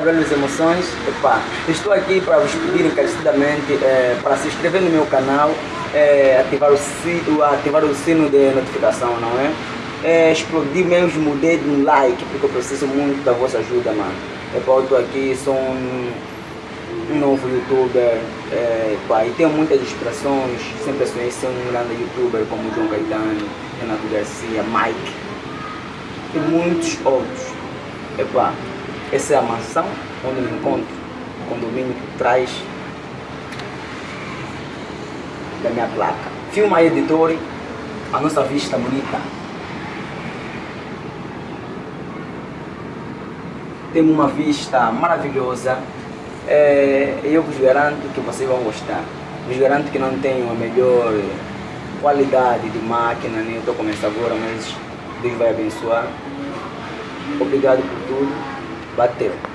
Belas Emoções. Epá, estou aqui para vos pedir encarecidamente é, para se inscrever no meu canal, é, ativar, o sino, ativar o sino de notificação, não é? é explodir mesmo o dedo no like, porque eu preciso muito da vossa ajuda, mano. Epá, eu estou aqui, sou um, um novo youtuber, é, pá, e tenho muitas inspirações, sempre sonhei ser um grande youtuber como João Caetano, Renato Garcia, Mike e muitos outros. Epá, essa é a mansão onde me encontro, o condomínio por trás da minha placa. Filma editor, a nossa vista bonita. Temos uma vista maravilhosa. É, eu vos garanto que vocês vão gostar. Vos garanto que não tenho a melhor qualidade de máquina, nem estou começando agora, mas Deus vai abençoar. Obrigado por tudo. Bateu.